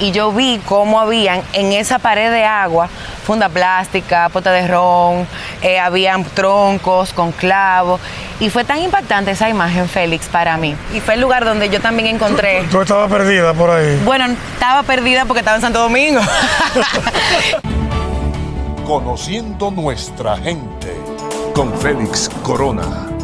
y yo vi cómo habían en esa pared de agua funda plástica, pote de ron, eh, habían troncos con clavos. Y fue tan impactante esa imagen, Félix, para mí. Y fue el lugar donde yo también encontré. Tú estabas perdida por ahí. Bueno, estaba perdida porque estaba en Santo Domingo. Conociendo nuestra gente con Félix Corona.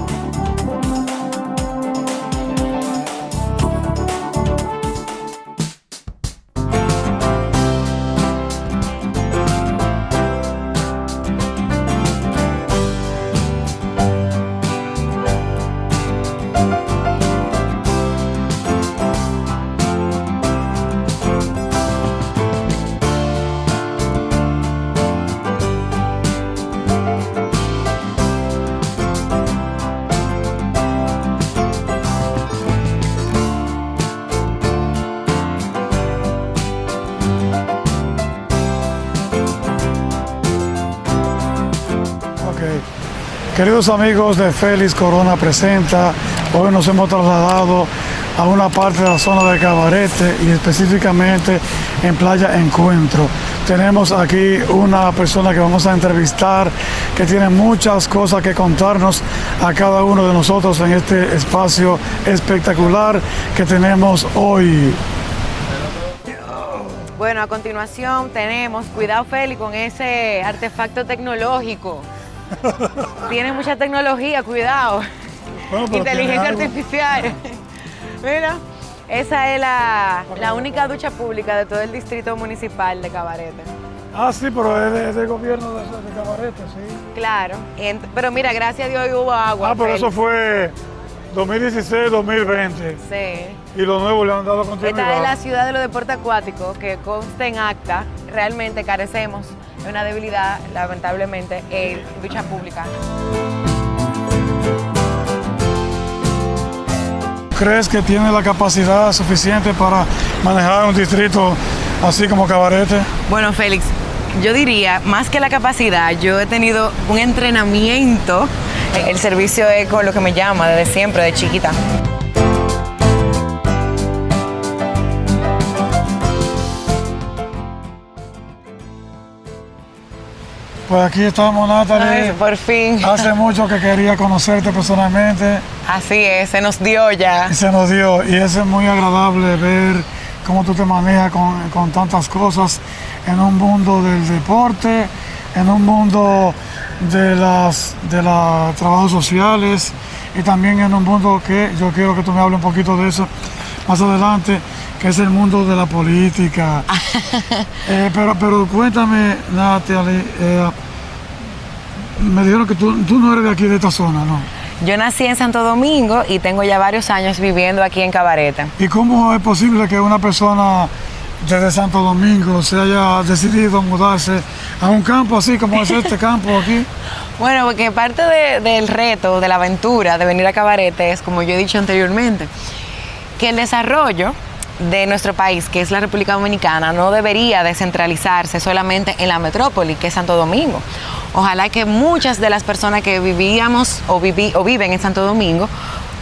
Queridos amigos de Félix Corona Presenta, hoy nos hemos trasladado a una parte de la zona de Cabarete y específicamente en Playa Encuentro. Tenemos aquí una persona que vamos a entrevistar que tiene muchas cosas que contarnos a cada uno de nosotros en este espacio espectacular que tenemos hoy. Bueno, a continuación tenemos, cuidado Félix, con ese artefacto tecnológico. Tiene mucha tecnología, cuidado. Inteligencia artificial. Mira, esa es la, única ducha pública de todo el distrito municipal de Cabarete. Ah, sí, pero es del gobierno de, Cabarete, sí. Claro, pero mira, gracias a Dios hubo agua. Ah, pero eso fue 2016-2020. Sí. Y lo nuevo le han dado continuidad. Esta es la ciudad de los deportes acuáticos que consta en acta. Realmente carecemos una debilidad, lamentablemente, en ducha pública. ¿Crees que tiene la capacidad suficiente para manejar un distrito así como Cabarete? Bueno, Félix, yo diría, más que la capacidad, yo he tenido un entrenamiento. El servicio es con lo que me llama desde siempre, de chiquita. Pues aquí estamos, Natalie. por fin. Hace mucho que quería conocerte personalmente. Así es, se nos dio ya. Se nos dio. Y es muy agradable ver cómo tú te manejas con, tantas cosas en un mundo del deporte, en un mundo de las de los trabajos sociales y también en un mundo que yo quiero que tú me hables un poquito de eso más adelante, que es el mundo de la política. Eh, pero, pero cuéntame, Natalie, eh, me dijeron que tú, no eres de aquí, de esta zona, ¿no? Yo nací en Santo Domingo y tengo ya varios años viviendo aquí en Cabareta. ¿Y cómo es posible que una persona desde Santo Domingo se haya decidido mudarse a un campo así como es este campo aquí? Bueno, porque parte del reto, de la aventura de venir a Cabarete es, como yo he dicho anteriormente, que el desarrollo de nuestro país, que es la República Dominicana, no debería descentralizarse solamente en la metrópoli, que es Santo Domingo. Ojalá que muchas de las personas que vivíamos o, o viven en Santo Domingo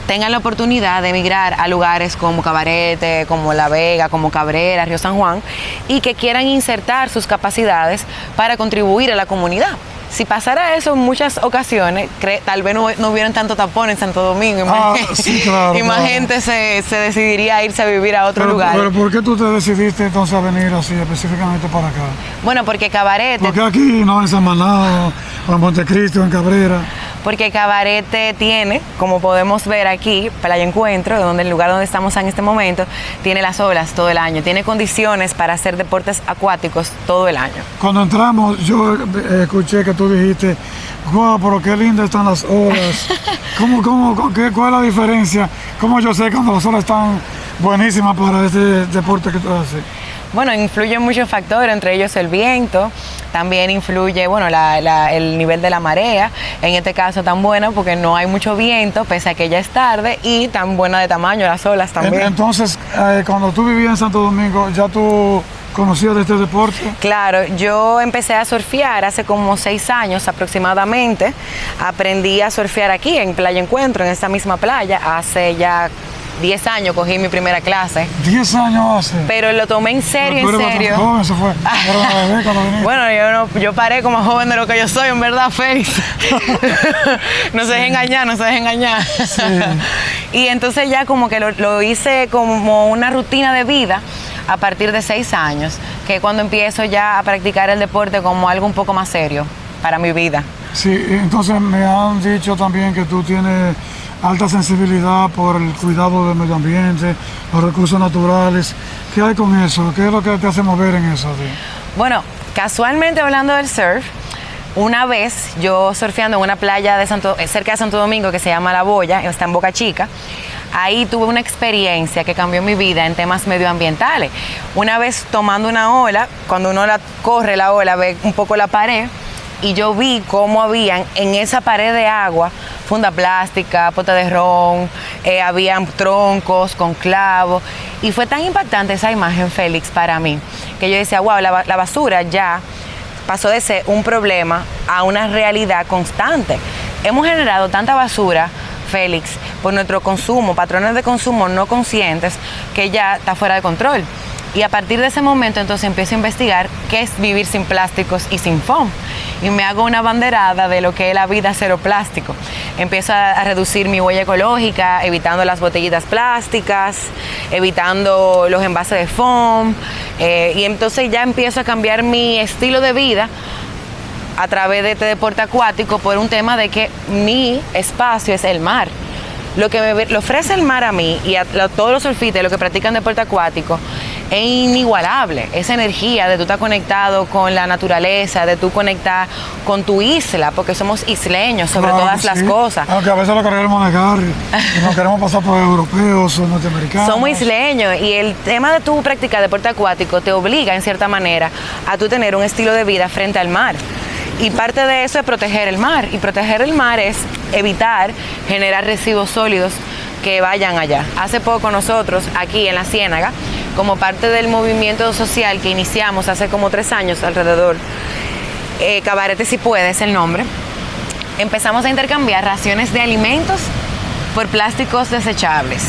tengan la oportunidad de emigrar a lugares como Cabarete, como La Vega, como Cabrera, Río San Juan, y que quieran insertar sus capacidades para contribuir a la comunidad. Si pasara eso en muchas ocasiones, tal vez no, no hubieran tanto tapón en Santo Domingo y más, gente se, decidiría a irse a vivir a otro lugar. Pero ¿por qué tú te decidiste entonces a venir así específicamente para acá? Bueno, porque Cabarete... Porque aquí, no en San Manado, o en Montecristo, en Cabrera porque Cabarete tiene, como podemos ver aquí, Playa Encuentro, donde el lugar donde estamos en este momento, tiene las olas todo el año, tiene condiciones para hacer deportes acuáticos todo el año. Cuando entramos, yo eh, escuché que tú dijiste, wow, pero qué lindas están las olas. ¿Cómo, cómo, qué, ¿Cuál es la diferencia? ¿Cómo yo sé cuando las olas están buenísimas para este deporte que tú haces? Bueno, influyen muchos factores, entre ellos el viento, también influye, bueno, el nivel de la marea, en este caso tan bueno porque no hay mucho viento, pese a que ya es tarde, y tan buena de tamaño las olas también. Entonces, eh, cuando tú vivías en Santo Domingo, ya tú conocías de este deporte? Claro, yo empecé a surfear hace como seis años aproximadamente. Aprendí a surfear aquí en Playa Encuentro, en esta misma playa, hace ya 10 años cogí mi primera clase. 10 años hace. Pero lo tomé en serio, en serio. joven, se fue. Bueno, yo, no, yo paré como joven de lo que yo soy, en verdad, Félix. no se deje engañar, no se deje engañar. y entonces ya como que lo, lo hice como una rutina de vida a partir de seis años, que es cuando empiezo ya a practicar el deporte como algo un poco más serio para mi vida. Sí, entonces me han dicho también que tú tienes alta sensibilidad por el cuidado del medio ambiente, los recursos naturales. ¿Qué hay con eso? ¿Qué es lo que te hace mover en eso? ti? Bueno, casualmente hablando del surf, una vez yo surfeando en una playa de Santo, cerca de Santo Domingo que se llama La Boya, está en Boca Chica, ahí tuve una experiencia que cambió mi vida en temas medioambientales. Una vez tomando una ola, cuando uno la corre la ola, ve un poco la pared, y yo vi cómo habían en esa pared de agua funda plástica, pota de ron, eh, habían troncos con clavos. Y fue tan impactante esa imagen, Félix, para mí, que yo decía, wow, la, ba- la basura ya pasó de ser un problema a una realidad constante. Hemos generado tanta basura, Félix, por nuestro consumo, patrones de consumo no conscientes, que ya está fuera de control. Y a partir de ese momento entonces empiezo a investigar qué es vivir sin plásticos y sin foam. Y me hago una banderada de lo que es la vida cero plástico. Empiezo a, reducir mi huella ecológica, evitando las botellitas plásticas, evitando los envases de foam. eh, y entonces ya empiezo a cambiar mi estilo de vida a través de este deporte acuático por un tema de que mi espacio es el mar. Lo que me le ofrece el mar a mí y a, lo- todos los surfistas, los que practican deporte acuático, es inigualable. Esa energía de tú estar conectado con la naturaleza, de tú conectar con tu isla, porque somos isleños sobre Claro todas las cosas. Aunque a veces lo queremos negar no queremos pasar por europeos o norteamericanos. Somos isleños y el tema de tu practicar deporte acuático te obliga en cierta manera a tú tener un estilo de vida frente al mar. Y parte de eso es proteger el mar. Y proteger el mar es evitar generar residuos sólidos que vayan allá. Hace poco nosotros aquí en la Ciénaga, como parte del movimiento social que iniciamos hace como tres años alrededor, eh, Cabarete si puede es el nombre, empezamos a intercambiar raciones de alimentos por plásticos desechables.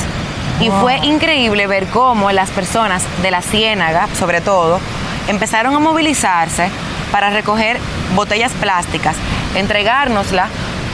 Y fue increíble ver cómo las personas de la Ciénaga, sobre todo, empezaron a movilizarse para recoger botellas plásticas, entregárnosla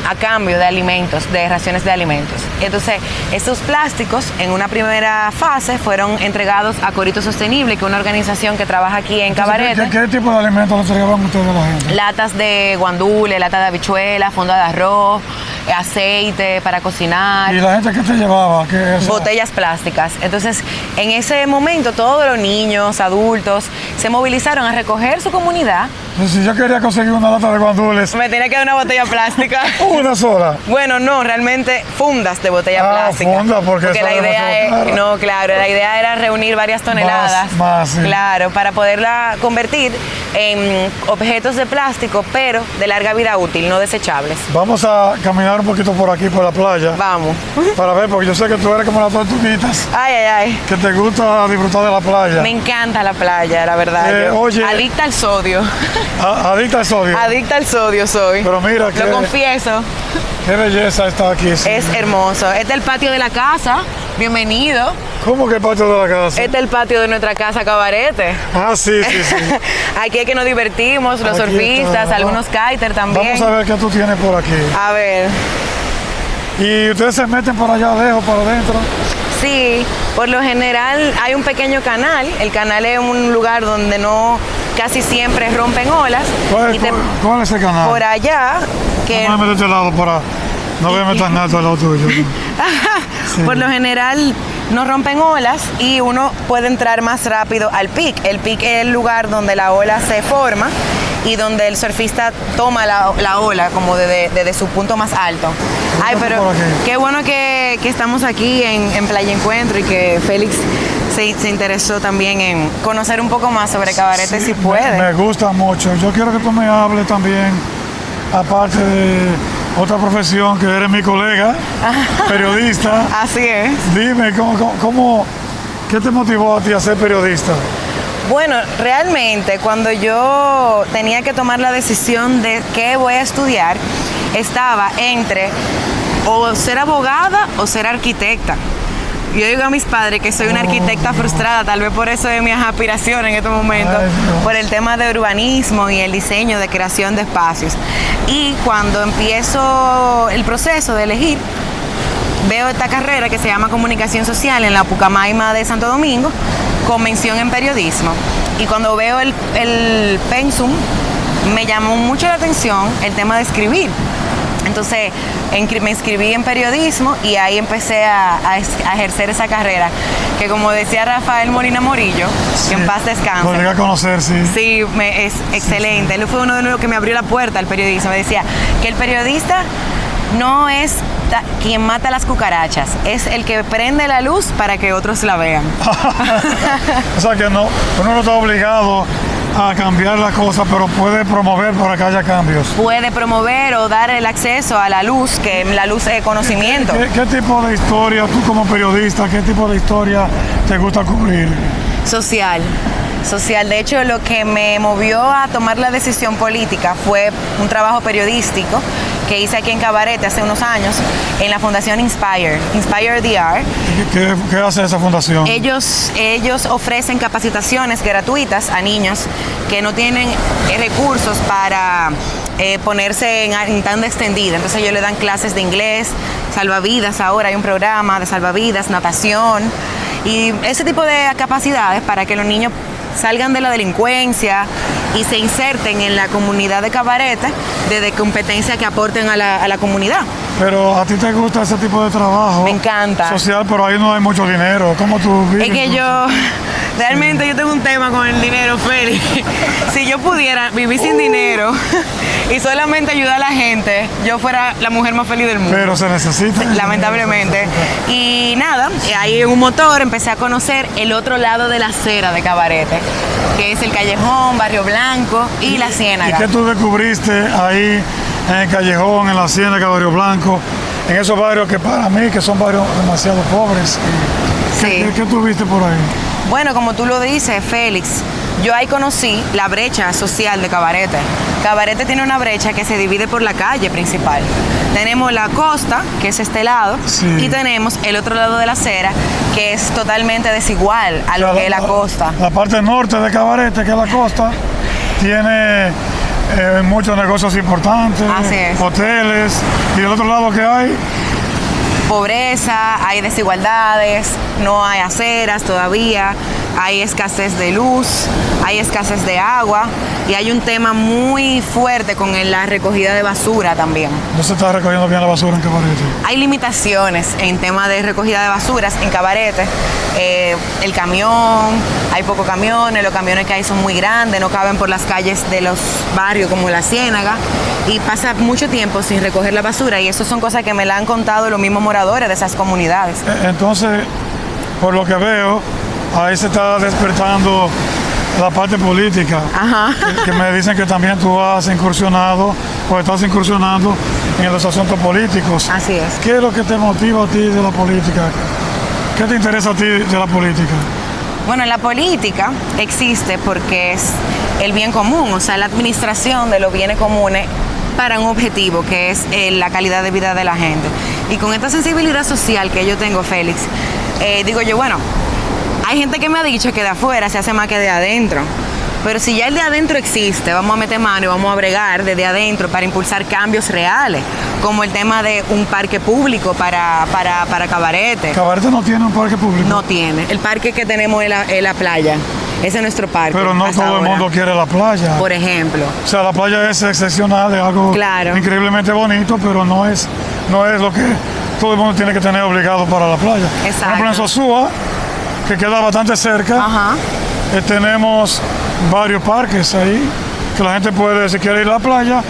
a cambio de alimentos, de raciones de alimentos. Entonces, estos plásticos en una primera fase fueron entregados a Corito Sostenible, que es una organización que trabaja aquí en Entonces, ¿qué- ¿qué, qué tipo de alimentos le entregaban ustedes a la gente? latas de guandule, lata de habichuela, fonda de arroz, eh, aceite para cocinar, ¿Y la gente que te llevaba? ¿Qué botellas plásticas. Entonces, en ese momento, todos los niños, adultos, se movilizaron a recoger su comunidad. Si yo quería conseguir una lata de guandules, Me tenía que dar una botella plástica. una sola. Bueno, no, realmente fundas de botella Ah, plástica. funda, porque eso la idea es, caro. no, claro, la idea era reunir varias toneladas. más, sí. Claro, para poderla convertir en objetos de plástico, pero de larga vida útil, no desechables. Vamos a caminar un poquito por aquí, por la playa, Vamos. para ver, porque yo sé que tú eres como las tortuguitas, Ay, ay, ay. que te gusta disfrutar de la playa. Me encanta la playa, la verdad. Eh, Yo- oye. Adicta al sodio. A- Adicta al sodio. Adicta al sodio soy. Pero mira que- Lo confieso. Qué belleza está aquí. sí. Es hermoso. Este es el patio de la casa. Bienvenido. ¿Cómo que parte de la casa? Este es el patio de nuestra casa Cabarete. Ah, sí, sí, sí. Aquí es que nos divertimos, los Aquí surfistas, está. algunos kiter también. Vamos a ver qué tú tienes por aquí. A ver, Y ustedes se meten por allá adentro, por adentro. Sí, por lo general hay un pequeño canal. El canal es un lugar donde no casi siempre rompen olas. ¿Cuál, y te- cuál- cuál es el canal? por allá, que No me este lado para... No verme tan alto al lado tuyo. Sí. por lo general no rompen olas y uno puede entrar más rápido al pic. El pic es el lugar donde la ola se forma y donde el surfista toma la, la ola como desde, desde su punto más alto. Ay, pero qué bueno que, que estamos aquí en, en Playa Encuentro y que Félix se, se interesó también en conocer un poco más sobre Cabarete Sí, si me- puede. Me, gusta mucho. Yo quiero que tú me hables también, aparte de otra profesión que eres mi colega, periodista. Así es. Dime, ¿cómo, cómo, cómo- qué te motivó a ti a ser periodista? Bueno, realmente cuando yo tenía que tomar la decisión de qué voy a estudiar, estaba entre o ser abogada o ser arquitecta. yo digo a mis padres que soy una arquitecta frustrada, tal vez por eso de mis aspiraciones en estos momentos, por el tema de urbanismo y el diseño de creación de espacios. Y cuando empiezo el proceso de elegir, veo esta carrera que se llama Comunicación Social en la Pucamaima de Santo Domingo, con mención en periodismo. Y cuando veo el, el pensum, me llamó mucho la atención el tema de escribir. Entonces me inscribí en periodismo y ahí empecé a, a ejercer esa carrera, que como decía Rafael Molina Morillo, que en paz descanse. Llegué a conocer, sí. Sí, me- es excelente. Él fue uno de los que me abrió la puerta al periodismo. Me decía que el periodista no es quien mata las cucarachas, es el que prende la luz para que otros la vean. O sea que no, uno no está obligado a cambiar las cosas, pero puede promover para que haya cambios. Puede promover o dar el acceso a la luz, que la luz es conocimiento. ¿Qué, qué tipo de historia, tú como periodista, qué tipo de historia te gusta cubrir? Social. Social. De hecho, lo que me movió a tomar la decisión política fue un trabajo periodístico que hice aquí en Cabarete hace unos años en la Fundación Inspire, Inspire DR. ¿Qué, hace esa fundación? Ellos, ellos ofrecen capacitaciones gratuitas a niños que no tienen eh, recursos para eh, ponerse en, en tanda extendida. Entonces ellos le dan clases de inglés, salvavidas ahora, hay un programa de salvavidas, natación y ese tipo de capacidades para que los niños salgan de la delincuencia y se inserten en la comunidad de cabarete desde competencias que aporten a la, a la comunidad. Pero a ti te gusta ese tipo de trabajo. Me encanta. Social, pero ahí no hay mucho dinero. ¿Cómo tú vives? Es que yo, realmente yo tengo un tema con el dinero, Félix. Si yo pudiera vivir sin dinero y solamente ayudar a la gente, yo fuera la mujer más feliz del mundo. Pero se necesita. Lamentablemente. Y nada, ahí en un motor empecé a conocer el otro lado de la acera de Cabarete, que es el Callejón, Barrio Blanco y La ¿Y Ciénaga. qué tú descubriste ahí en el Callejón, en la Ciénaga, Barrio Blanco, en esos barrios que para mí, que son barrios demasiado pobres? ¿Qué, Sí. qué- qué tú viste por ahí? Bueno, como tú lo dices, Félix, yo ahí conocí la brecha social de Cabarete. Cabarete tiene una brecha que se divide por la calle principal. Tenemos la costa, que es este lado, Sí. y tenemos el otro lado de la acera, que es totalmente desigual a lo O sea, que es la costa. La parte norte de Cabarete, que es la costa, tiene eh, muchos negocios importantes, Así es. hoteles, y el otro lado que hay, Pobreza, hay desigualdades, no hay aceras todavía, hay escasez de luz, hay escasez de agua y hay un tema muy fuerte con la recogida de basura también. no se está recogiendo bien la basura en Cabarete. Hay limitaciones en tema de recogida de basuras en Cabarete. Eh, el camión, hay pocos camiones, los camiones que hay son muy grandes, no caben por las calles de los barrios como la Ciénaga y pasa mucho tiempo sin recoger la basura y eso son cosas que me la han contado los mismos moradores de esas comunidades. Eh, Entonces, por lo que veo, ahí se está despertando la parte política. Ajá. Que, que me dicen que también tú has incursionado o estás incursionando en los asuntos políticos. Así es. ¿Qué es lo que te motiva a ti de la política? ¿Qué te interesa a ti de la política? Bueno, la política existe porque es el bien común, o sea, la administración de los bienes comunes para un objetivo que es eh, la calidad de vida de la gente. Y con esta sensibilidad social que yo tengo, Félix, eh, digo yo, bueno, hay gente que me ha dicho que de afuera se hace más que de adentro. Pero si ya el de adentro existe, vamos a meter mano y vamos a bregar desde adentro para impulsar cambios reales, como el tema de un parque público para, para, para cabarete. Cabarete no tiene un parque público. No tiene. El parque que tenemos es la, es la playa. Ese es nuestro parque. Pero no todo el mundo quiere la playa. Por ejemplo. O sea, la playa es excepcional, es algo Claro. increíblemente bonito, pero no es, no es lo que todo el mundo tiene que tener obligado para la playa. Por ejemplo, en Exacto. Sosúa, que queda bastante cerca, Ajá. eh, tenemos varios parques ahí, que la gente puede, si quiere ir a la playa,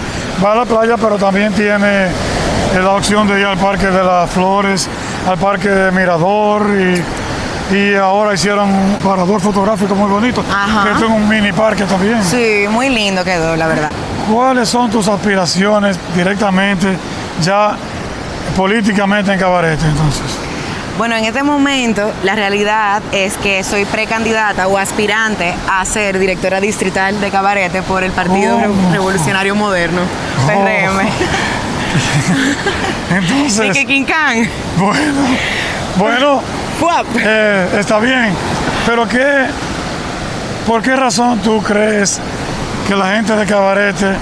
va a la playa, pero también tiene eh, la opción de ir al Parque de las Flores, al Parque de Mirador y, y ahora hicieron un parador fotográfico muy bonito, Ajá. que es un mini parque también. Sí, muy lindo quedó, la verdad. ¿Cuáles son tus aspiraciones directamente, ya políticamente en Cabarete entonces? Bueno, en este momento la realidad es que soy precandidata o aspirante a ser directora distrital de Cabarete por el Partido Oh. Revolucionario Moderno, PRM. Entonces, Y que Quincán. bueno, bueno. Eh, está bien, pero ¿qué, ¿por qué razón tú crees que la gente de Cabarete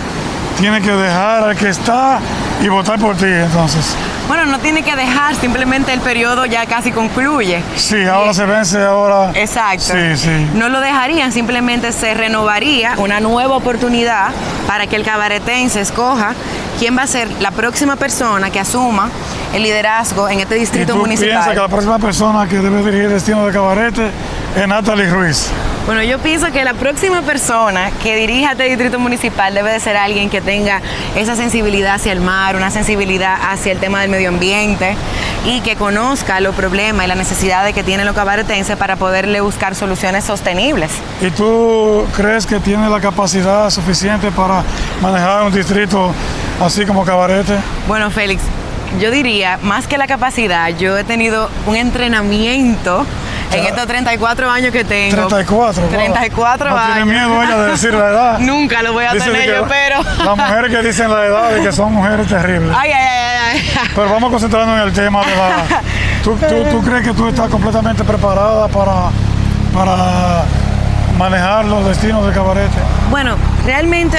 tiene que dejar al que está y votar por ti entonces? Bueno, no tiene que dejar, simplemente el periodo ya casi concluye. Sí, ahora se vence, ahora... Exacto. Sí, sí. No lo dejarían, simplemente se renovaría una nueva oportunidad para que el cabaretense escoja quién va a ser la próxima persona que asuma el liderazgo en este ¿Y distrito tú piensas que municipal. la próxima persona que debe dirigir el destino de Cabarete es Natalie Ruiz? Bueno, yo pienso que la próxima persona que dirija este distrito municipal debe de ser alguien que tenga esa sensibilidad hacia el mar, una sensibilidad hacia el tema del medio ambiente y que conozca los problemas y las necesidades que tienen los cabaretenses para poderle buscar soluciones sostenibles. ¿Y tú crees que tiene la capacidad suficiente para manejar un distrito así como Cabarete? Bueno, Félix, yo diría, más que la capacidad, yo he tenido un entrenamiento en estos 34 años que tengo. 34. wow. 34 no años. tiene miedo ella de decir la edad. Nunca lo voy a Dice tener yo, pero... Las mujeres que dicen la edad y que son mujeres terribles. Ay, ay, ay, ay. Pero vamos a concentrarnos en el tema de la... ¿Tú, tú, tú crees que tú estás completamente preparada para, para manejar los destinos de Cabarete? Bueno, realmente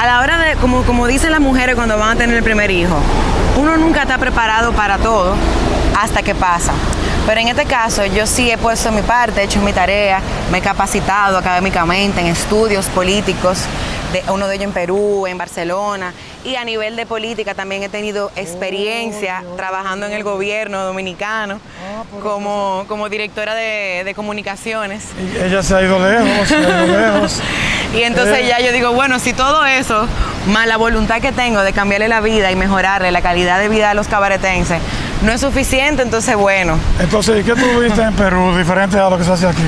a la hora de, como, como dicen las mujeres cuando van a tener el primer hijo, uno nunca está preparado para todo hasta que pasa. Pero en este caso yo sí he puesto mi parte, he hecho mi tarea, me he capacitado académicamente en estudios políticos, de, uno de ellos en Perú, en Barcelona, y a nivel de política también he tenido experiencia trabajando en el gobierno dominicano como, como directora de, de comunicaciones. Y ella se ha ido lejos, se ha ido lejos. Y entonces Eh. ya yo digo, bueno, si todo eso, más la voluntad que tengo de cambiarle la vida y mejorarle la calidad de vida a los cabaretenses, no es suficiente, entonces bueno. Entonces, ¿y qué tú viste en Perú diferente a lo que se hace aquí?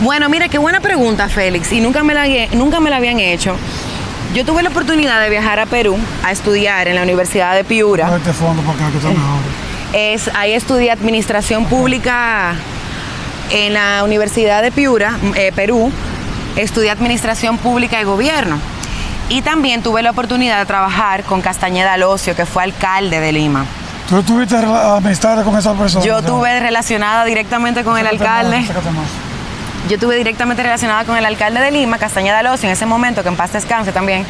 Bueno, mira, qué buena pregunta, Félix, y nunca me la, nunca me la habían hecho. Yo tuve la oportunidad de viajar a Perú a estudiar en la Universidad de Piura. Este fondo para acá, que está mejor. Es, ahí estudié administración pública en la Universidad de Piura, eh, Perú. Estudié administración pública y gobierno. Y también tuve la oportunidad de trabajar con Castañeda Alocio, que fue alcalde de Lima. ¿Tú tuviste amistad con esa persona? Yo tuve relacionada directamente con el alcalde. Yo estuve directamente relacionada con el alcalde de Lima, Castañeda Alonso, en ese momento, que en paz descanse también.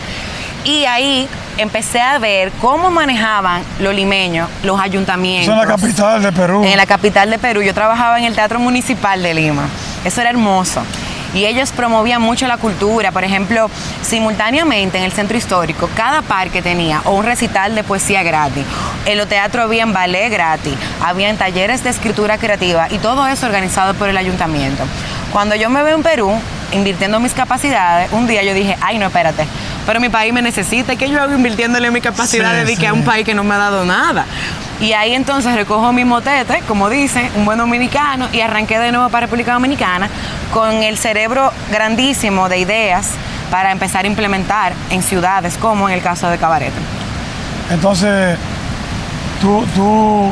Y ahí empecé a ver cómo manejaban los limeños, los ayuntamientos. Eso es la capital de Perú. En la capital de Perú. Yo trabajaba en el Teatro Municipal de Lima. Eso era hermoso. Y ellos promovían mucho la cultura. Por ejemplo, simultáneamente en el centro histórico, cada parque tenía o un recital de poesía gratis. En los teatros habían ballet gratis, habían talleres de escritura creativa y todo eso organizado por el ayuntamiento. Cuando yo me veo en Perú, invirtiendo mis capacidades, un día yo dije, ay, no, espérate, pero mi país me necesita. ¿Qué yo hago invirtiéndole mis capacidades Sí, de que a un país que no me ha dado nada? Y ahí entonces recojo mi motete, como dice, un buen dominicano, y arranqué de nuevo para República Dominicana con el cerebro grandísimo de ideas para empezar a implementar en ciudades, como en el caso de Cabarete. Entonces, tú, tú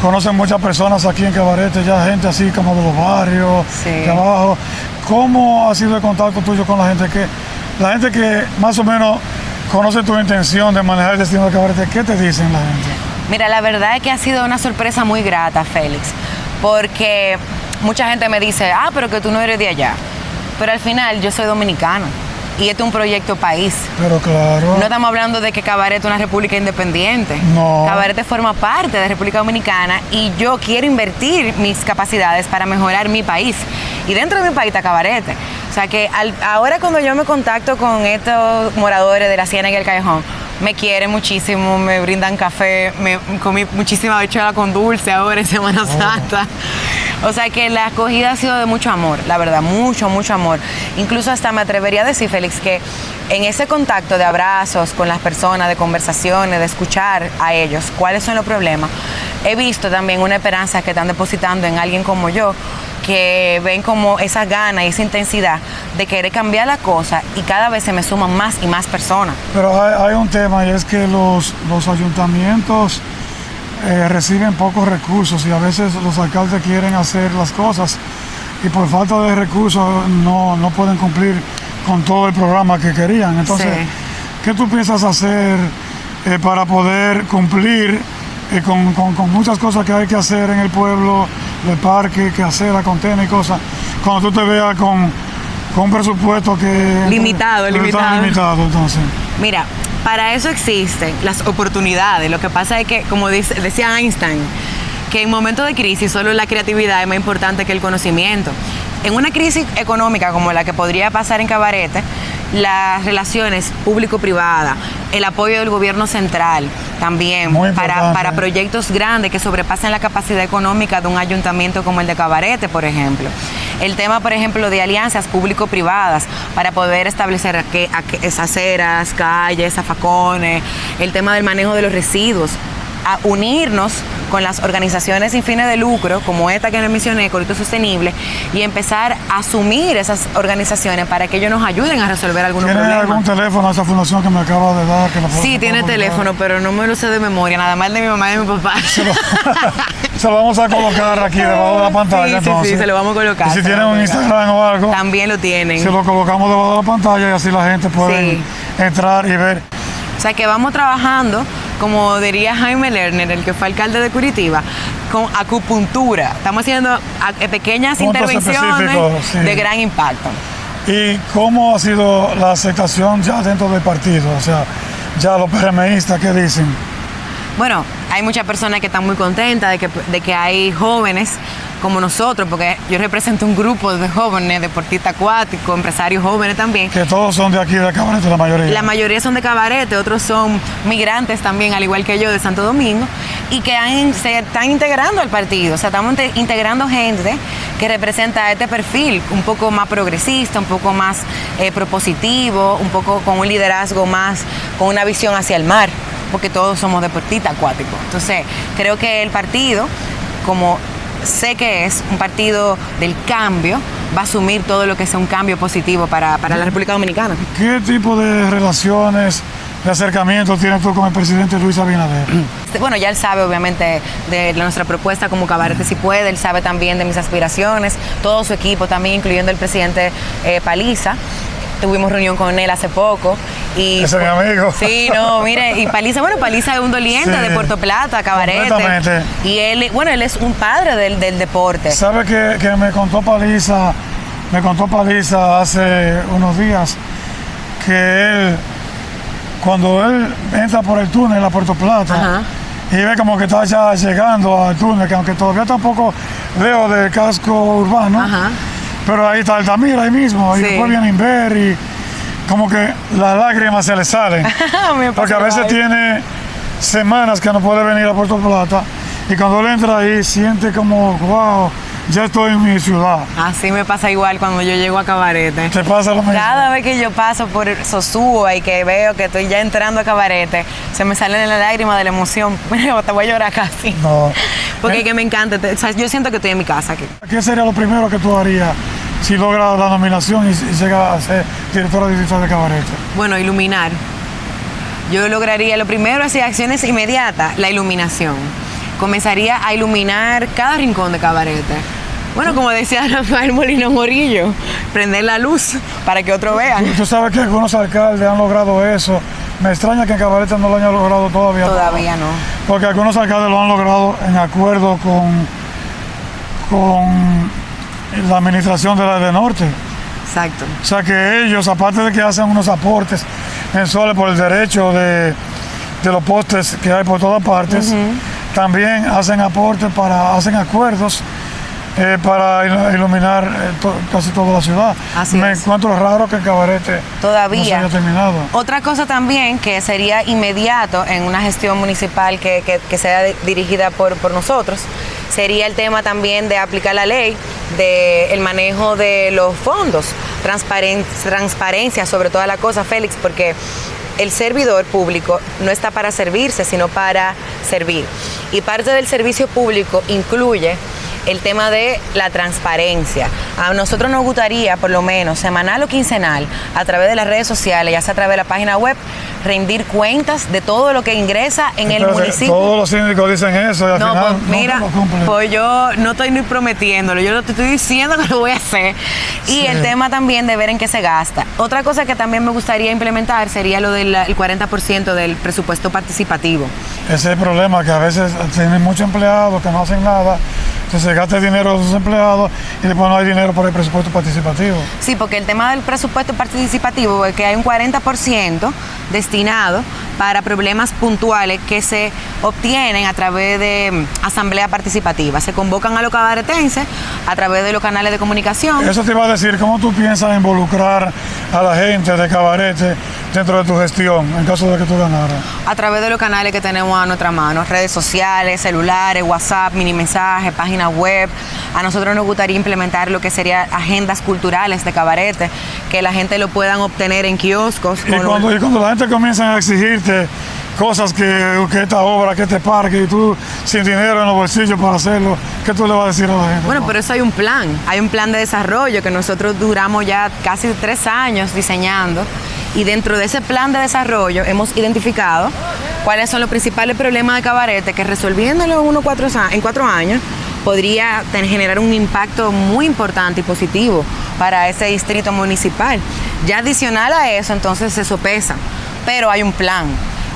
conoces muchas personas aquí en Cabarete, ya gente así como de los barrios, Sí. de abajo. ¿Cómo ha sido el contacto tuyo con la gente que, la gente que más o menos conoce tu intención de manejar el destino de Cabarete? ¿Qué te dicen la gente? Mira, la verdad es que ha sido una sorpresa muy grata, Félix, porque mucha gente me dice, ah, pero que tú no eres de allá. Pero al final yo soy dominicana y este es un proyecto país. Pero claro, No estamos hablando de que Cabaret es una república independiente. No. Cabaret forma parte de República Dominicana y yo quiero invertir mis capacidades para mejorar mi país. Y dentro de mi país está Cabaret. O sea que al- ahora cuando yo me contacto con estos moradores de la Ciénaga y el Callejón, me quieren muchísimo, me brindan café, me comí muchísima habichuela con dulce ahora en Semana Santa. O sea que la acogida ha sido de mucho amor, la verdad, mucho, mucho amor. Incluso hasta me atrevería a decir, Félix, que en ese contacto de abrazos con las personas, de conversaciones, de escuchar a ellos cuáles son los problemas, he visto también una esperanza que están depositando en alguien como yo, que ven como esa gana y esa intensidad de querer cambiar la cosa y cada vez se me suman más y más personas. pero hay, hay un tema y es que los, los ayuntamientos eh, reciben pocos recursos y a veces los alcaldes quieren hacer las cosas y por falta de recursos no, no pueden cumplir con todo el programa que querían. Entonces, Sí. ¿qué tú piensas hacer eh, para poder cumplir eh, con, con- con muchas cosas que hay que hacer en el pueblo de parque, que acera, contiene y cosas, cuando tú te veas con, con un presupuesto que... Limitado, que limitado. limitado, entonces. Mira, para eso existen las oportunidades. Lo que pasa es que, como dice- decía Einstein, que en momentos de crisis solo la creatividad es más importante que el conocimiento. En una crisis económica como la que podría pasar en Cabarete, las relaciones público-privada, el apoyo del gobierno central también para, para proyectos grandes que sobrepasen la capacidad económica de un ayuntamiento como el de Cabarete, por ejemplo. El tema, por ejemplo, de alianzas público-privadas para poder establecer aque- esas aceras, calles, zafacones, el tema del manejo de los residuos, a unirnos con las organizaciones sin fines de lucro, como esta que les mencioné, Corito Sostenible, y empezar a asumir esas organizaciones para que ellos nos ayuden a resolver algunos ¿Tiene problemas. algún teléfono esa fundación que me acaba de dar? Que la puedo- Sí, tiene teléfono, pero no me lo sé de memoria, nada más de mi mamá y de mi papá. Se lo vamos a colocar aquí debajo de la pantalla. Sí, sí, sí, entonces. se lo vamos a colocar, Y si tienen un. Instagram o algo, También lo tienen. se lo colocamos debajo de la pantalla y así la gente puede Sí. entrar y ver. O sea que vamos trabajando, como diría Jaime Lerner, el que fue alcalde de Curitiba, con acupuntura. Estamos haciendo eh, pequeñas Puntos intervenciones sí. de gran impacto. ¿Y cómo ha sido la aceptación ya dentro del partido? O sea, ya los PRMistas, ¿qué dicen? Bueno, hay muchas personas que están muy contentas de que, de que hay jóvenes como nosotros, porque yo represento un grupo de jóvenes, deportistas acuáticos, empresarios jóvenes también. Que todos son de aquí, de Cabarete, la mayoría. La mayoría son de Cabarete, otros son migrantes también, al igual que yo, de Santo Domingo, y que han- se están integrando al partido. O sea, estamos inte- integrando gente que representa este perfil un poco más progresista, un poco más eh, propositivo, un poco con un liderazgo más, con una visión hacia el mar, porque todos somos deportistas acuáticos. Entonces, creo que el partido, como sé que es un partido del cambio, va a asumir todo lo que sea un cambio positivo para, para la República Dominicana. ¿Qué tipo de relaciones, de acercamiento tienes tú con el presidente Luis Abinader? Bueno, ya él sabe obviamente de nuestra propuesta como Cabarete si puede, él sabe también de mis aspiraciones, todo su equipo también, incluyendo el presidente eh, Paliza. Tuvimos reunión con él hace poco. Y, es mi amigo. Sí, no, mire, y Paliza, bueno, Paliza es un doliente Sí. de Puerto Plata, Cabarete. Completamente. Y él, bueno, él es un padre del, del deporte. ¿Sabe que, que me contó Paliza, me contó Paliza hace unos días que él, cuando él entra por el túnel a Puerto Plata, Ajá. y ve como que está ya llegando al túnel, que aunque todavía tampoco leo del casco urbano, Ajá. pero ahí está Altamira, ahí mismo, y Sí. después viene Inver y como que las lágrimas se le salen. Porque a veces tiene semanas que no puede venir a Puerto Plata y cuando él entra ahí siente como, wow, ya estoy en mi ciudad. Así me pasa igual cuando yo llego a Cabarete. ¿Te pasa lo mismo? Cada vez que yo paso por Sosúa y que veo que estoy ya entrando a cabarete, se me salen las lágrimas de la emoción. Te voy a llorar casi. No. Porque Eh, es que me encanta. te- o sea, yo siento que estoy en mi casa aquí. ¿Qué sería lo primero que tú harías si logras la nominación y, y llegas a ser directora digital de Cabarete? Bueno, iluminar. Yo lograría, lo primero, así, acciones inmediatas, la iluminación. Comenzaría a iluminar cada rincón de cabarete. Bueno, como decía Rafael Molino Morillo, prender la luz para que otros vean. Tú sabes que algunos alcaldes han logrado eso. Me extraña que en Cabarete no lo hayan logrado todavía. Todavía no. Porque algunos alcaldes lo han logrado en acuerdo con, con la administración de la de Norte. Exacto. O sea que ellos, aparte de que hacen unos aportes mensuales por el derecho de, de los postes que hay por todas partes, también hacen aportes para, hacen acuerdos eh, para il- iluminar eh, to- casi toda la ciudad. Así Me es. encuentro raro que el cabarete no se Todavía. haya terminado. Otra cosa también que sería inmediato en una gestión municipal que, que- que sea di- dirigida por, por nosotros sería el tema también de aplicar la ley del el manejo de los fondos, Transparen- transparencia sobre toda la cosa, Félix, porque el servidor público no está para servirse, sino para servir. Y parte del servicio público incluye el tema de la transparencia. A nosotros nos gustaría, por lo menos, semanal o quincenal, a través de las redes sociales, ya sea a través de la página web, rendir cuentas de todo lo que ingresa en el municipio. Todos los síndicos dicen eso y al No, final pues mira, lo cumplen. pues yo no estoy ni prometiéndolo, yo lo estoy diciendo que lo voy a hacer. Y el tema también de ver en qué se gasta. Otra cosa que también me gustaría implementar sería lo del el 40% del presupuesto participativo. Ese es el problema, que a veces tienen muchos empleados que no hacen nada que se gaste dinero de los empleados y después no hay dinero para el presupuesto participativo. Sí, porque el tema del presupuesto participativo es que hay un 40% destinado para problemas puntuales que se obtienen a través de mm, asamblea participativa. Se convocan a los cabaretenses a través de los canales de comunicación. Eso te iba a decir, ¿cómo tú piensas involucrar a la gente de cabarete dentro de tu gestión en caso de que tú ganaras? A través de los canales que tenemos a nuestra mano, redes sociales, celulares, WhatsApp, mini mensajes, página web. A nosotros nos gustaría implementar lo que serían agendas culturales de cabarete, que la gente lo puedan obtener en kioscos. Y cuando, y cuando la gente comienza a exigirte cosas que, que esta obra, que este parque, y tú sin dinero en los bolsillos para hacerlo, ¿qué tú le vas a decir a la gente? Bueno, pero eso hay un plan, hay un plan de desarrollo que nosotros duramos ya casi tres años diseñando y dentro de ese plan de desarrollo hemos identificado cuáles son los principales problemas de cabarete que resolviéndolo en, uno, cuatro, en cuatro años podría generar un impacto muy importante y positivo para ese distrito municipal. Ya adicional a eso, entonces se sopesa, pero hay un plan.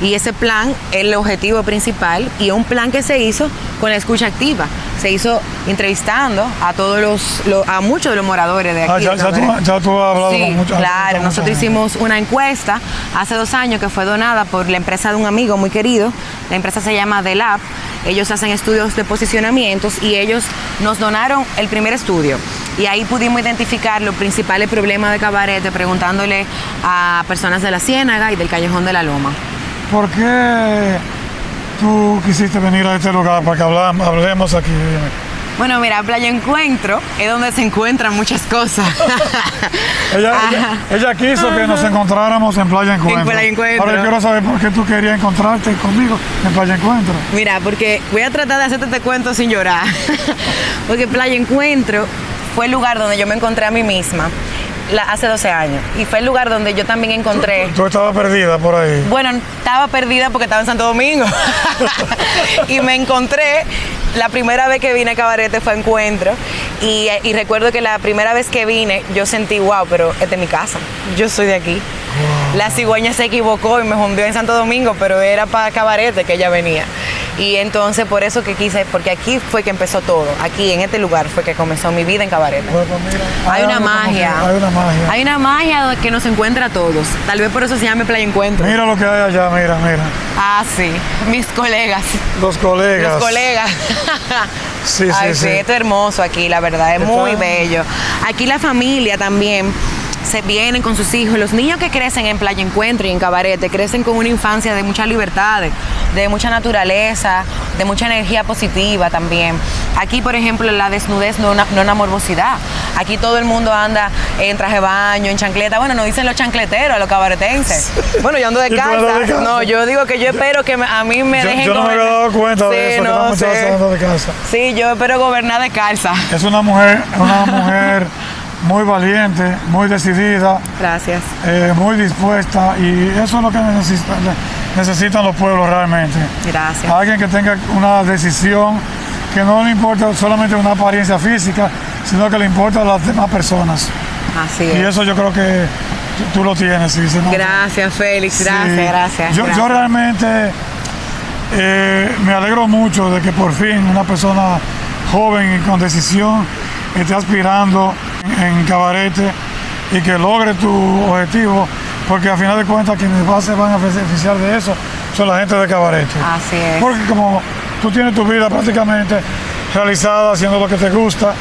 Y ese plan es el objetivo principal y es un plan que se hizo con la escucha activa. Se hizo entrevistando a todos los, a muchos de los moradores de aquí. Ah, ya, tú, Cabarete. ya tú has hablado Sí, con mucha- claro. con Nosotros hicimos una encuesta hace dos años que fue donada por la empresa de un amigo muy querido. La empresa se llama The Lab. Ellos hacen estudios de posicionamientos y ellos nos donaron el primer estudio. Y ahí pudimos identificar los principales problemas de cabarete preguntándole a personas de la Ciénaga y del Callejón de la Loma. ¿Por qué tú quisiste venir a este lugar para que hablemos aquí? Bueno, mira, Playa Encuentro es donde se encuentran muchas cosas. Ella, Ajá. ella, ella quiso que nos encontráramos en Playa Encuentro. Playa Encuentro. Ahora yo quiero saber por qué tú querías encontrarte conmigo en Playa Encuentro. Mira, porque voy a tratar de hacerte este cuento sin llorar. porque Playa Encuentro fue el lugar donde yo me encontré a mí misma la- hace 12 años. Y fue el lugar donde yo también encontré. Tú estabas perdida por ahí. Bueno, estaba perdida porque estaba en Santo Domingo. y me encontré, la primera vez que vine a Cabarete fue a Encuentro. Y, y recuerdo que la primera vez que vine, yo sentí, wow, pero esta es mi casa. Yo soy de aquí. La cigüeña se equivocó y me hundió en Santo Domingo, pero era para Cabarete que ella venía. Y entonces por eso que quise, porque aquí fue que empezó todo. Aquí, en este lugar, fue que comenzó mi vida en Cabarete. Bueno, mira, Hay una magia. Hay una magia. Hay una magia que nos encuentra a todos. Tal vez por eso se llame Playa Encuentro. Mira lo que hay allá, mira, mira. Ah, sí, mis colegas. Los colegas. Los colegas. Sí, sí, Ay, sí. esto es hermoso aquí, la verdad, es muy bello. Aquí la familia también se vienen con sus hijos. Los niños que crecen en Playa Encuentro y en Cabarete crecen con una infancia de mucha libertad, de, de mucha naturaleza, de mucha energía positiva también. Aquí, por ejemplo, la desnudez no es una, no una morbosidad. Aquí todo el mundo anda en traje de baño, en chancleta. Bueno, nos dicen los chancleteros, los cabaretenses. Bueno, yo ando de ¿Y tú andas de calza. calza? No, yo digo que yo espero que me- a mí me Yo, dejen yo no me había dado cuenta de Sí, eso, que no anda de casa. Sí, yo espero gobernar de calza. Es una mujer, una mujer muy valiente, muy decidida, Gracias. eh, muy dispuesta y eso es lo que necesitan, necesitan los pueblos realmente. Gracias. Alguien que tenga una decisión que no le importa solamente una apariencia física, sino que le importa a las demás personas. Así Y es. eso yo creo que tú, lo tienes, sí. Gracias, Félix. Sí. Gracias, gracias. Yo, realmente eh, me alegro mucho de que por fin una persona joven y con decisión esté aspirando en, en cabarete y que logre tu objetivo, porque a final de cuentas quienes va- se van a beneficiar de eso son la gente de cabarete. Así es. Porque como tú tienes tu vida prácticamente realizada haciendo lo que te gusta,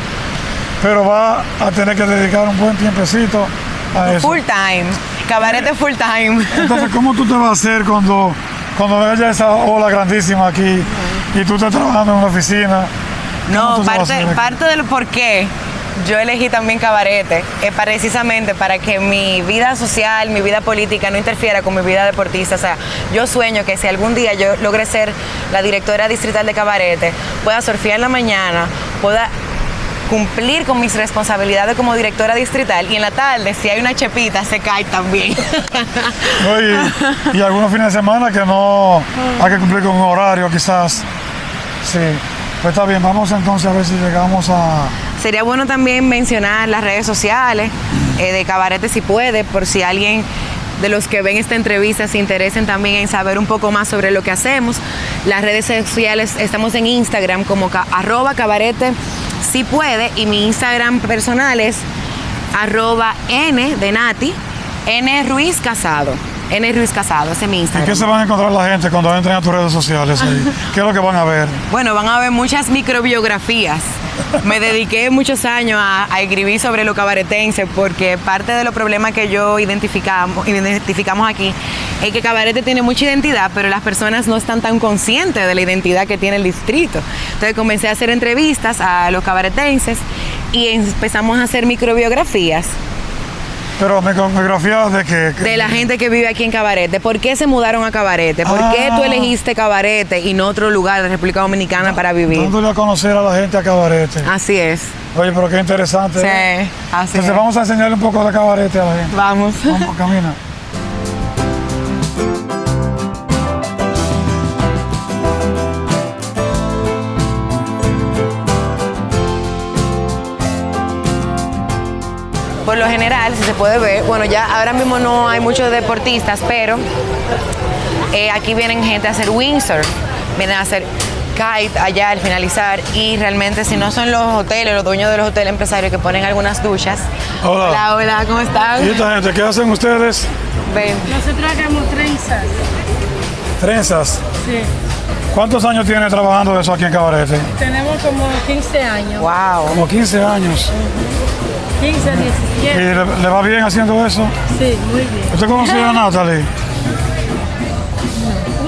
pero va a tener que dedicar un buen tiempecito a eso. Full time. Cabarete full time. Entonces, ¿cómo tú te vas a hacer cuando, cuando haya esa ola grandísima aquí y tú estás trabajando en una oficina? ¿Cómo No, parte, del por qué yo elegí también cabarete es precisamente para que mi vida social, mi vida política no interfiera con mi vida deportista. O sea, yo sueño que si algún día yo logre ser la directora distrital de cabarete, pueda surfear en la mañana, pueda cumplir con mis responsabilidades como directora distrital y en la tarde si hay una chepita se cae también. Y algunos fines de semana que no hay que cumplir con un horario quizás. Sí, pues está bien, vamos entonces a ver si llegamos a... Sería bueno también mencionar las redes sociales eh, de Cabarete si puede, por si alguien de los que ven esta entrevista se interesen también en saber un poco más sobre lo que hacemos. Las redes sociales, estamos en Instagram como ca- arroba cabarete si puede y mi Instagram personal es arroba n de Nati. N Ruiz Casado, ese es mi ¿Y Instagram. qué se van a encontrar la gente cuando entren a tus redes sociales? ahí? ¿Qué es lo que van a ver? Bueno, van a ver muchas microbiografías. Me dediqué muchos años a, a escribir sobre lo cabaretense porque parte de los problemas que yo identificamos, identificamos aquí es que Cabarete tiene mucha identidad, pero las personas no están tan conscientes de la identidad que tiene el distrito. Entonces comencé a hacer entrevistas a los cabaretenses y empezamos a hacer microbiografías Pero micrografía de que... de la gente que vive aquí en Cabarete. ¿Por qué se mudaron a Cabarete? ¿Por qué tú Ah. elegiste Cabarete y no otro lugar de República Dominicana para vivir? Dándole a conocer a la gente a cabarete. Así es. Oye, pero qué interesante. Sí, ¿eh? así Entonces es. vamos a enseñarle un poco de cabarete a la gente. Vamos. Vamos, camina. Por lo general, si se puede ver, bueno, ya ahora mismo no hay muchos deportistas, pero eh, aquí vienen gente a hacer windsurf, vienen a hacer kite allá al finalizar y realmente si no son los hoteles, los dueños de los hoteles empresarios que ponen algunas duchas. Hola. Hola, hola, ¿cómo ¿Y están? esta gente qué hacen ustedes? Ven. Nosotros hagamos trenzas. Trenzas. Sí. ¿Cuántos años tiene trabajando eso aquí en cabarete? Tenemos como 15 años. Wow. Como 15 años. 15, ¿Y 17. le, le va bien haciendo eso? Sí, muy bien. ¿Usted conoció a Natalie?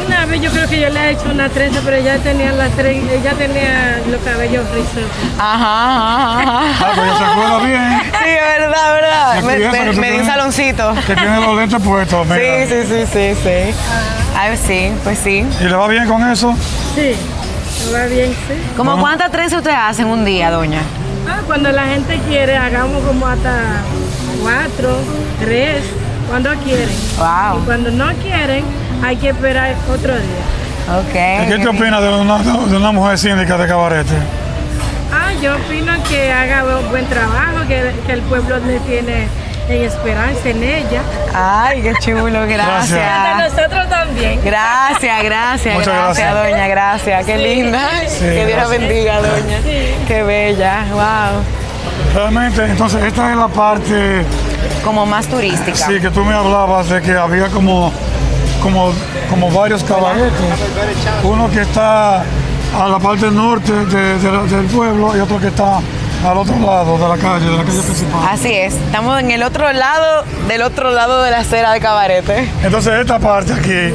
Una vez yo creo que yo le he hecho una trenza, pero ella tenía la tren, ella tenía los cabellos rizos. Ajá, ajá, ajá. Ah, pues ella se acuerda bien. Sí, verdad, verdad. Me, me- di un saloncito. Que tiene los lentes puestos, mira. Sí, sí, sí, sí, sí. Ay, sí, pues sí. ¿Y le va bien con eso? Sí, me va bien, sí. ¿Cómo cuántas trenzas ustedes hacen un día, doña? Ah, cuando la gente quiere, hagamos como hasta cuatro, tres, cuando quieren. Y Wow. cuando no quieren, hay que esperar otro día. Ok. ¿Y qué te opinas de una, de una mujer síndica de cabarete? Ah, yo opino que haga bu- buen trabajo, que, que el pueblo le tiene en esperanza en ella. Ay, qué chulo, A gracias. nosotros también. Gracias, gracias, Muchas gracias, gracias. doña, gracias. Qué linda. que Dios la gracias. bendiga, doña. Qué bella, wow. Realmente, entonces esta es la parte, Como más turística. sí, que tú me hablabas de que había como, como, como varios cabaretes. Uno que está a la parte norte de- de la- del pueblo y otro que está al otro lado de la calle, de la calle principal. Así es. Estamos en el otro lado, del otro lado de la acera de Cabarete. Entonces esta parte aquí,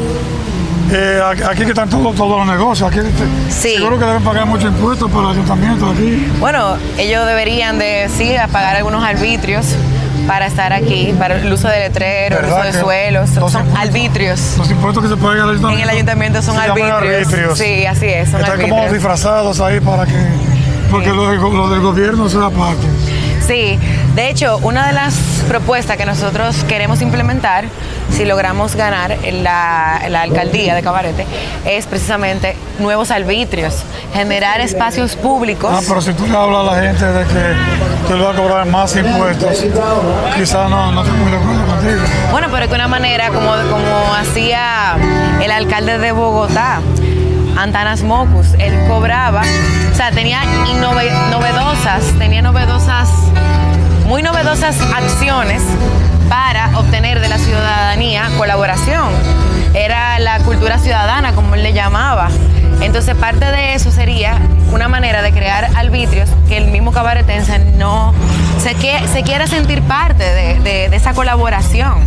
eh, aquí que están todos, todos los negocios, aquí te- Sí. seguro que deben pagar muchos impuestos para el ayuntamiento aquí. Bueno, ellos deberían de, sí, pagar algunos arbitrios para estar aquí, para el uso de letreros, el uso ¿Verdad de suelos. los Son impuestos- arbitrios. Los impuestos que se pagan al ayuntamiento. En el ayuntamiento son arbitrios. Sí, así es, son Están como disfrazados ahí para que, porque lo, del go- lo del gobierno sea parte. Sí, de hecho, una de las propuestas que nosotros queremos implementar, si logramos ganar la, la alcaldía de Cabarete, es precisamente nuevos arbitrios, generar espacios públicos. Ah, pero si tú le hablas a la gente de que, que le va a cobrar más impuestos, quizás no, no estoy muy de acuerdo contigo. Bueno, pero que una manera como, como hacía el alcalde de Bogotá, Antanas Mocus, él cobraba, o sea, tenía novedosas, tenía novedosas, muy novedosas acciones para obtener de la ciudadanía colaboración. Era la cultura ciudadana, como él le llamaba. Entonces, parte de eso sería una manera de crear arbitrios que el mismo cabaretense no se, que, se quiera sentir parte de, de- de esa colaboración.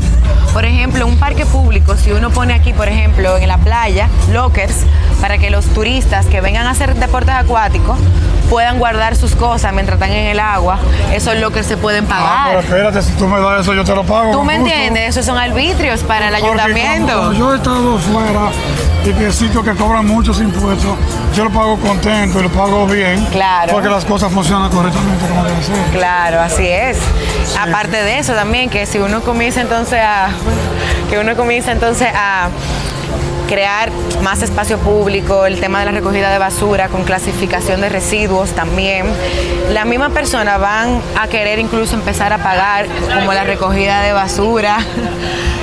Por ejemplo, un parque público, si uno pone aquí, por ejemplo, en la playa, lockers, para que los turistas que vengan a hacer deportes acuáticos puedan guardar sus cosas mientras están en el agua, esos lockers se pueden Ah, pero pagar. espérate, si tú me das eso, yo te lo pago. ¿Tú me entiendes? Esos son arbitrios para el Porque ayuntamiento. cuando yo he estado fuera y que sitios que cobran muchos impuestos, yo lo pago contento y lo pago bien. Claro. Porque las cosas funcionan correctamente como debe ser. Claro, así es. Aparte de eso también, que si uno comienza entonces a, que uno comienza entonces a crear más espacio público, el tema de la recogida de basura con clasificación de residuos también, las mismas personas van a querer incluso empezar a pagar como la recogida de basura.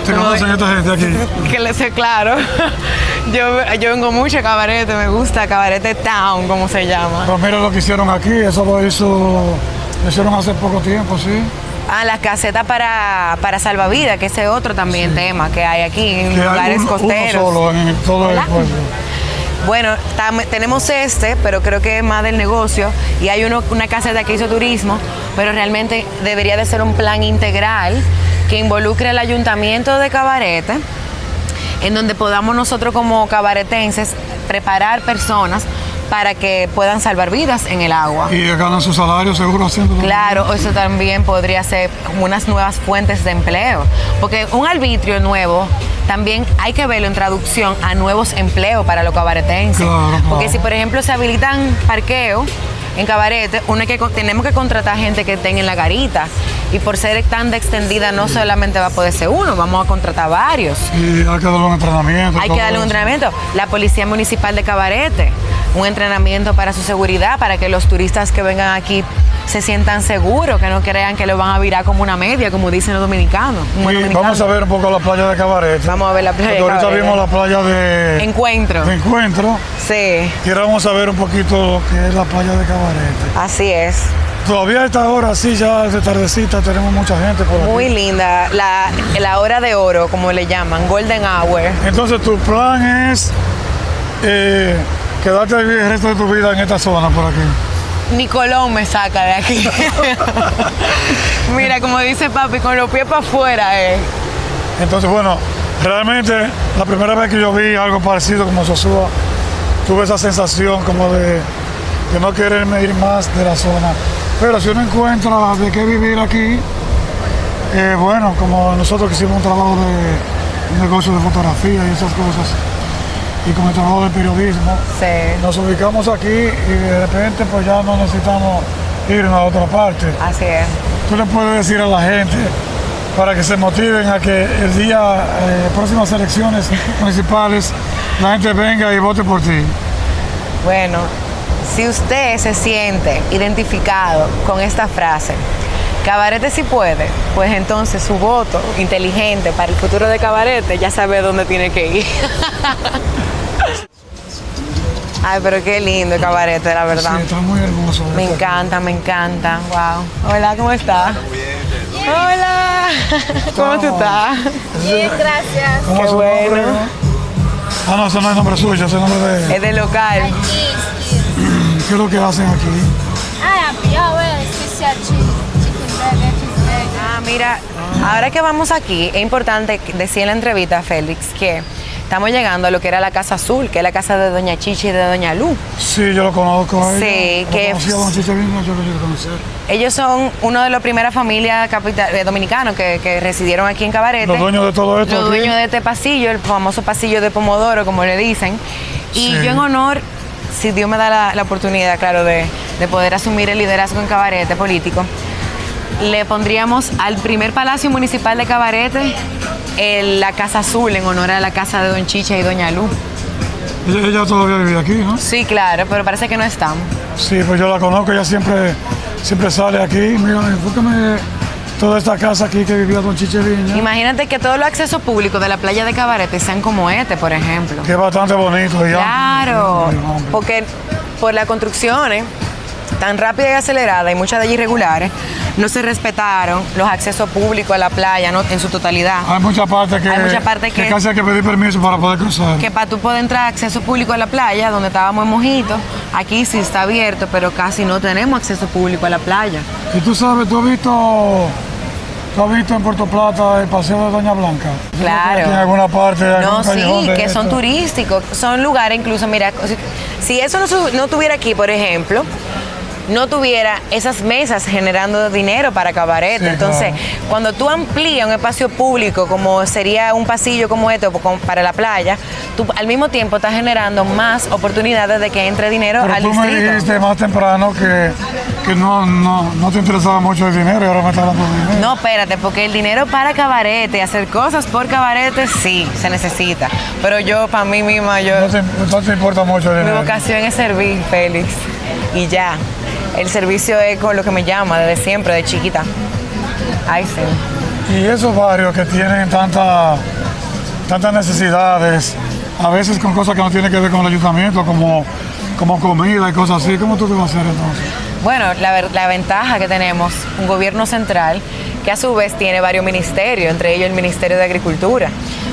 ¿Te conocen esta gente aquí? Que le sé claro. Yo, yo vengo mucho a Cabarete, me gusta Cabarete Town, como se llama. Pero mira lo que hicieron aquí, eso lo hizo, lo hicieron hace poco tiempo, ¿sí? Ah, las casetas para, para salvavidas, que ese es otro también tema que hay aquí en Que lugares uno costeros. solo en todo el pueblo. Bueno, tenemos este, pero creo que es más del negocio. Y hay uno, una caseta que hizo turismo, pero realmente debería de ser un plan integral que involucre al ayuntamiento de Cabarete, en donde podamos nosotros como cabaretenses preparar personas para que puedan salvar vidas en el agua. Y ganan su salario seguro haciéndolo. Claro, eso también podría ser como unas nuevas fuentes de empleo, porque un arbitrio nuevo también hay que verlo en traducción a nuevos empleos para los cabaretenses. Claro, claro. Porque si por ejemplo se habilitan parqueo en cabarete, uno que, tenemos que contratar gente que esté en la garita. Y por ser tan de extendida, no solamente va a poder ser uno, vamos a contratar varios. Y hay que darle un entrenamiento. Hay que darle un entrenamiento. La Policía Municipal de Cabarete, un entrenamiento para su seguridad, para que los turistas que vengan aquí se sientan seguros, que no crean que lo van a virar como una media, como dicen los dominicanos. Y dominicano. vamos a ver un poco la playa de Cabaret. Vamos a ver la playa de Porque ahorita vimos la playa de, Encuentro. de Encuentro. Sí, Y ahora vamos a ver un poquito lo que es la playa de Cabaret. así es. Todavía a esta hora, sí, ya de tardecita, tenemos mucha gente por aquí. Muy linda. La, la hora de oro, como le llaman, Golden Hour. Entonces, tu plan es eh, quedarte a vivir el resto de tu vida en esta zona por aquí. Nicolón me saca de aquí. Mira, como dice papi, con los pies para afuera, eh. Entonces, bueno, realmente la primera vez que yo vi algo parecido como Sosúa, tuve esa sensación como de, de no quererme ir más de la zona. Pero si uno encuentra de qué vivir aquí, eh, bueno, como nosotros que hicimos un trabajo de un negocio de fotografía y esas cosas, y con el trabajo de periodismo, Sí, nos ubicamos aquí y de repente pues ya no necesitamos irnos a otra parte. así es. tú le puedes decir a la gente para que se motiven a que el día, eh, próximas elecciones municipales, la gente venga y vote por ti? Bueno, si usted se siente identificado con esta frase, Cabarete sí puede, pues entonces su voto inteligente para el futuro de Cabarete ya sabe dónde tiene que ir. Ay, pero qué lindo el Cabarete, la verdad. Sí, está muy hermoso. Me encanta, me encanta. Wow. Hola, ¿cómo estás? Hola. ¿Cómo tú estás? Bien, gracias. ¿Cómo Qué es su nombre? bueno. Ah, no, ese no es nombre suyo, ese es nombre de... Es de local. ¿Qué es lo que hacen aquí? Ah, a pior é especial Ah, mira, ahora que vamos aquí, es importante decir en la entrevista, Félix, que estamos llegando a lo que era la Casa Azul, que es la casa de Doña Chichi y de Doña Lu. Sí, yo lo conozco a ella. Sí, Lo que- conocí a Don Chiche Viña, yo lo quiero conocer. Ellos son una de las primeras familias dominicanos que, que residieron aquí en Cabarete. Los dueños de todo esto Los aquí. dueños de este pasillo, el famoso pasillo de Pomodoro, como le dicen. Y Sí. yo en honor, si Dios me da la, la oportunidad, claro, de, de poder asumir el liderazgo en Cabarete político, le pondríamos al primer palacio municipal de Cabarete el- la Casa Azul en honor a la casa de Don Chicha y Doña Lu. Ella, ella todavía vive aquí, ¿no? Sí, claro, pero parece que no están. Sí, pues yo la conozco, ella siempre, siempre sale aquí. Mira, enfócame toda esta casa aquí que vivía Don Chiche Viña. Imagínate que todos los accesos públicos de la playa de Cabarete sean como este, por ejemplo. Que es bastante bonito. y Claro, porque por las construcciones tan rápida y acelerada y muchas de ellas irregulares, no se respetaron los accesos públicos a la playa ¿no? en su totalidad. Hay muchas partes que, Hay muchas partes que- casi hay que pedir permiso para poder cruzar. Que para tú poder entrar acceso público a la playa, donde estábamos en Mojito, aquí sí está abierto, pero casi no tenemos acceso público a la playa. Y tú sabes, tú has visto, tú has visto en Puerto Plata el paseo de Doña Blanca. Claro. En alguna parte. hay No, sí, de que son esto. turísticos, son lugares incluso, mira, si- eso no, no tuviera aquí, por ejemplo, no tuviera esas mesas generando dinero para cabaret. Sí, Entonces, cuando tú amplías un espacio público, como sería un pasillo como este como para la playa, tú al mismo tiempo estás generando más oportunidades de que entre dinero Pero al tú me dijiste más temprano que, que no, no, no te interesaba mucho el dinero y ahora me estás de dinero. No, espérate, porque el dinero para cabarete, hacer cosas por cabarete, sí, se necesita. Pero yo, para mí misma, yo... No te, no te importa mucho el Mi dinero. vocación es servir, Félix. Y ya. El servicio es con lo que me llama desde siempre, de chiquita. Ay, sí. Y esos barrios que tienen tanta, tantas necesidades, a veces con cosas que no tienen que ver con el ayuntamiento, como, como comida y cosas así, ¿cómo tú te vas a hacer entonces? Bueno, la, la ventaja que tenemos, un gobierno central que a su vez tiene varios ministerios, entre ellos el Ministerio de Agricultura.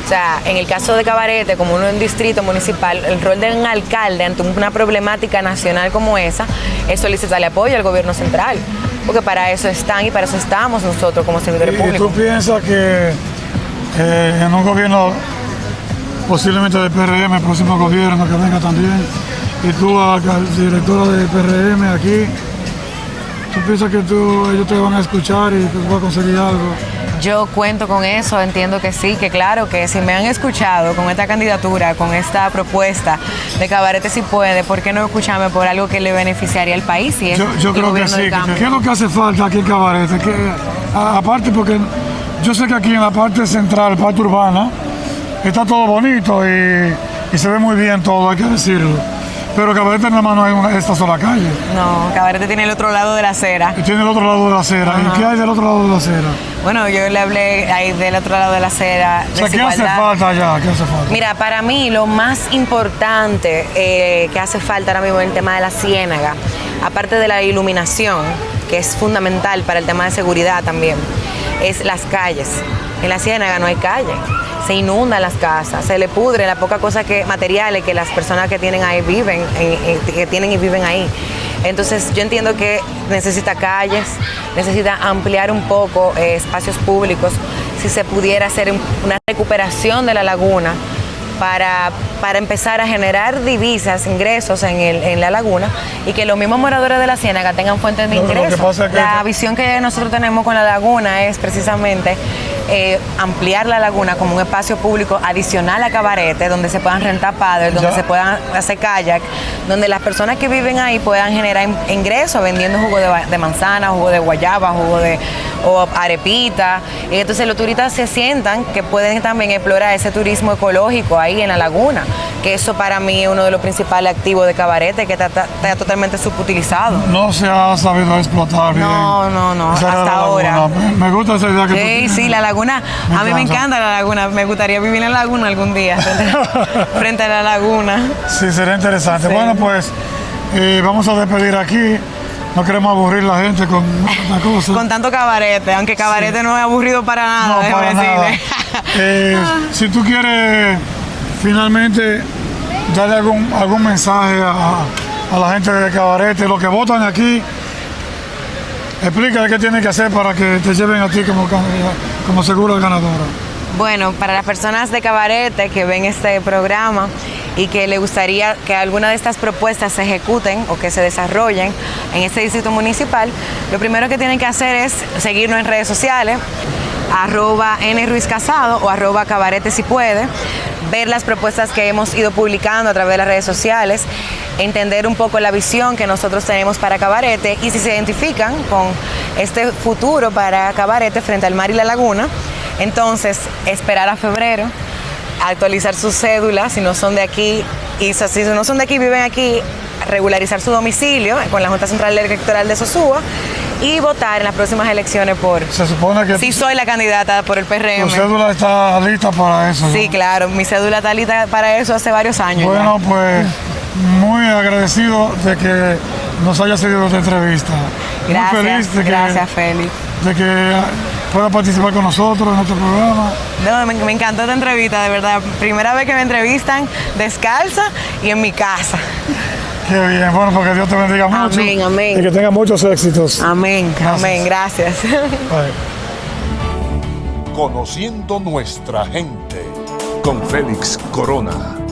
O sea, en el caso de Cabarete, como uno un distrito municipal, el rol de un alcalde ante una problemática nacional como esa es solicitarle apoyo al gobierno central. Porque para eso están y para eso estamos nosotros como servidores ¿Y tú públicos. piensas que eh, en un gobierno posiblemente de PRM, el próximo gobierno que venga también, y tú, directora de PRM aquí, ¿tú piensas que tú, ellos te van a escuchar y que tú vas a conseguir algo? Yo cuento con eso, entiendo que sí, que claro, que si me han escuchado con esta candidatura, con esta propuesta de Cabarete si puede, ¿por qué no escucharme por algo que le beneficiaría al país? Es Yo, creo que sí. ¿Qué es lo que hace falta aquí en Cabarete? Que, a- aparte porque yo sé que aquí en la parte central, parte urbana, está todo bonito y, y se ve muy bien todo, hay que decirlo. Pero Cabarete nada más no hay una- esta sola calle. No, Cabarete tiene el otro lado de la acera. Y tiene el otro lado de la acera. ¿Y qué hay del otro lado de la acera? Bueno, yo le hablé ahí del otro lado de la acera. O sea, ¿qué hace falta allá? ¿Qué hace falta? Mira, para mí lo más importante eh, que hace falta ahora mismo en el tema de la ciénaga, aparte de la iluminación, que es fundamental para el tema de seguridad también, es las calles. En la ciénaga no hay calle. Se inundan las casas, se le pudre la poca cosa que materiales que las personas que tienen ahí viven, en- en- que tienen y viven ahí. Entonces yo entiendo que necesita calles, necesita ampliar un poco eh, espacios públicos, si se pudiera hacer un- una recuperación de la laguna para, para empezar a generar divisas, ingresos en, el- en la laguna y que los mismos moradores de la ciénaga tengan fuentes de ingresos. pasa es que- la visión que nosotros tenemos con la laguna es precisamente eh, ampliar la laguna como un espacio público adicional a cabarete, donde se puedan rentar padres, donde se puedan hacer kayak, donde las personas que viven ahí puedan generar in- ingresos vendiendo jugo de, de manzana, jugo de guayaba, jugo de o arepita. Y entonces los turistas se sientan que pueden también explorar ese turismo ecológico ahí en la laguna, que eso para mí es uno de los principales activos de cabarete, que está, está- está totalmente subutilizado. No se ha sabido explotar bien. No, no, no, Esa hasta ahora. Me- Me gusta esa idea que tú Sí, tienes. sí, la laguna. Me a mí me encanta. la laguna. Me gustaría vivir en la laguna algún día, frente, a la laguna. Sí, sería interesante. Sí. Bueno, pues eh, vamos a despedir aquí. No queremos aburrir la gente con otra cosa. Con tanto cabarete, aunque cabarete no es aburrido para nada, no, para nada. Eh, si tú quieres finalmente darle algún, mensaje a, la gente de Cabarete, los que votan aquí, explícale qué tienen que hacer para que te lleven a ti como, como segura ganadora. Bueno, para las personas de Cabarete que ven este programa y que le gustaría que alguna de estas propuestas se ejecuten o que se desarrollen en este distrito municipal, lo primero que tienen que hacer es seguirnos en redes sociales, arroba N Ruiz Casado o arroba Cabarete si puede, ver las propuestas que hemos ido publicando a través de las redes sociales, entender un poco la visión que nosotros tenemos para Cabarete y si se identifican con este futuro para Cabarete frente al mar y la laguna, entonces esperar a febrero, actualizar su cédula si no son de aquí y si no son de aquí, viven aquí, regularizar su domicilio con la Junta Central Electoral de Sosúa y votar en las próximas elecciones por Se supone que si soy la candidata por el tu PRM. cédula está lista para eso. ¿no? Sí, claro, mi cédula está lista para eso hace varios años. ya. Bueno, pues muy agradecido de que nos haya seguido esta entrevista. gracias, muy feliz de que, gracias, Félix. de que pueda participar con nosotros en este programa. No, me, me encantó esta entrevista, de verdad. Primera vez que me entrevistan descalza y en mi casa. Qué bien, bueno, porque Dios te bendiga mucho. Amén, amén. Y que tenga muchos éxitos. Amén, Gracias. amén, gracias. Bye. Conociendo nuestra gente con Félix Corona.